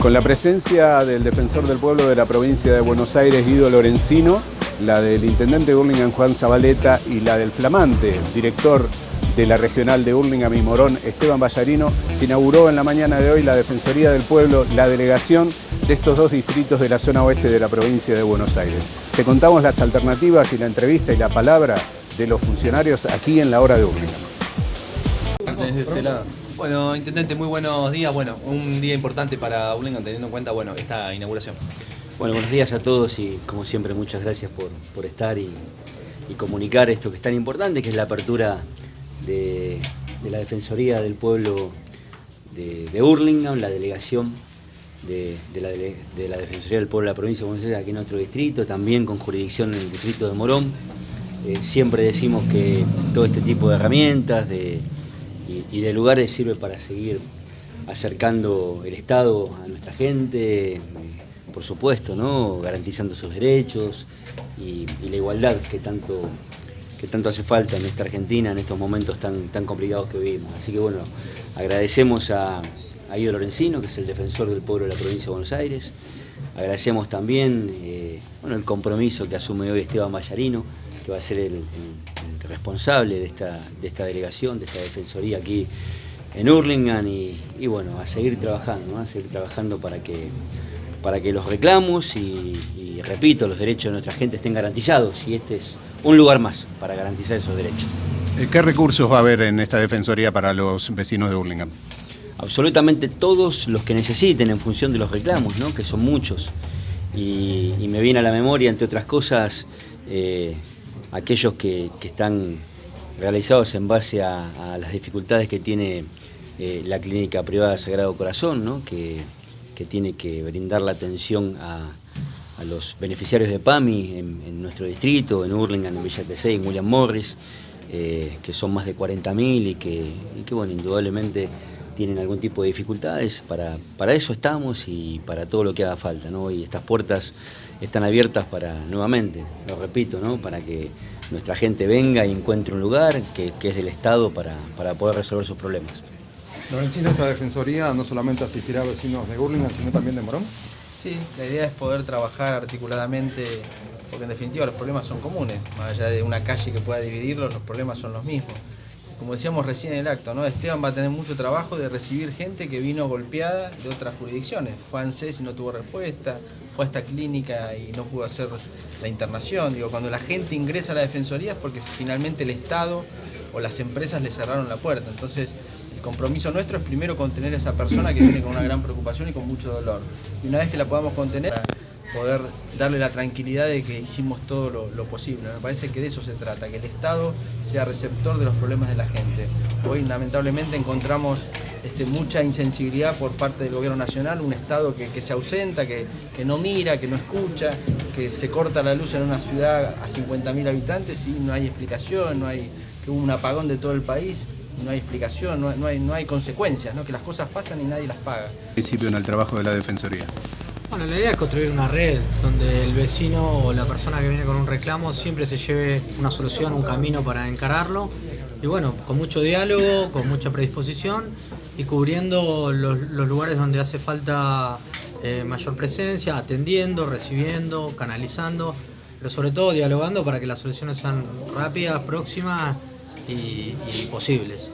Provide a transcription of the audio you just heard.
Con la presencia del defensor del pueblo de la provincia de Buenos Aires, Guido Lorenzino, la del intendente de Burlingame, Juan Zabaleta, y la del flamante director de la regional de Burlingame y Morón, Esteban Ballarino, se inauguró en la mañana de hoy la Defensoría del Pueblo, la delegación de estos dos distritos de la zona oeste de la provincia de Buenos Aires. Te contamos las alternativas y la entrevista y la palabra de los funcionarios aquí en la hora de Burlingame. Bueno, Intendente, muy buenos días. Bueno, un día importante para Burlingame teniendo en cuenta bueno, esta inauguración. Bueno, buenos días a todos y como siempre muchas gracias por, estar y, comunicar esto que es tan importante, que es la apertura de, la Defensoría del Pueblo de, de Burlingame, la delegación de, la, Defensoría del Pueblo de la provincia de Buenos Aires aquí en nuestro distrito, también con jurisdicción en el distrito de Morón. Eh, siempre decimos que todo este tipo de herramientas, de y, de lugares sirve para seguir acercando el Estado a nuestra gente, eh, por supuesto, ¿no? garantizando sus derechos y, la igualdad que tanto, que tanto hace falta en esta Argentina en estos momentos tan, tan complicados que vivimos. Así que bueno, agradecemos a, a Ido Lorenzino, que es el defensor del pueblo de la provincia de Buenos Aires. Agradecemos también eh, bueno, el compromiso que asume hoy Esteban Ballarino, que va a ser el responsable de esta, de esta delegación, de esta defensoría aquí en Hurlingham y, bueno, a seguir trabajando, a seguir trabajando para que, para que los reclamos y, repito, los derechos de nuestra gente estén garantizados y este es un lugar más para garantizar esos derechos. Eh, ¿Qué recursos va a haber en esta defensoría para los vecinos de Hurlingham? Absolutamente todos los que necesiten en función de los reclamos, ¿no? que son muchos. Y, me viene a la memoria, entre otras cosas, eh, aquellos que, están realizados en base a, las dificultades que tiene eh, la clínica privada Sagrado Corazón, que, tiene que brindar la atención a, los beneficiarios de PAMI en, nuestro distrito, en Hurlingham, en Villa Tesey, en William Morris, eh, que son más de 40.000 y que, y que, bueno, indudablemente tienen algún tipo de dificultades. Para, para eso estamos y para todo lo que haga falta. ¿no? Y estas puertas están abiertas para, nuevamente, lo repito, ¿no? para que nuestra gente venga y encuentre un lugar que, es del Estado para, poder resolver sus problemas. Lorencino, esta defensoría no solamente asistirá a vecinos de Burlingame, sino también de Morón. Sí, la idea es poder trabajar articuladamente, porque en definitiva los problemas son comunes, más allá de una calle que pueda dividirlos, los problemas son los mismos como decíamos recién en el acto, ¿no? Esteban va a tener mucho trabajo de recibir gente que vino golpeada de otras jurisdicciones. Fue a ANSES y no tuvo respuesta, fue a esta clínica y no pudo hacer la internación. Digo, cuando la gente ingresa a la defensoría es porque finalmente el Estado o las empresas le cerraron la puerta. Entonces, el compromiso nuestro es primero contener a esa persona que viene con una gran preocupación y con mucho dolor. Y una vez que la podamos contener, poder darle la tranquilidad de que hicimos todo lo, posible. Me parece que de eso se trata, que el Estado sea receptor de los problemas de la gente. Hoy lamentablemente encontramos este, mucha insensibilidad por parte del gobierno nacional, un Estado que, se ausenta, que, no mira, que no escucha, que se corta la luz en una ciudad a 50.000 habitantes y no hay explicación, no hay que hubo un apagón de todo el país no hay explicación, no, hay, no hay consecuencias, que las cosas pasan y nadie las paga. Principio en el trabajo de la Defensoría. Bueno, la idea es construir una red donde el vecino o la persona que viene con un reclamo siempre se lleve una solución, un camino para encararlo. Y bueno, con mucho diálogo, con mucha predisposición y cubriendo los, lugares donde hace falta eh, mayor presencia, atendiendo, recibiendo, canalizando, pero sobre todo dialogando para que las soluciones sean rápidas, próximas y posibles.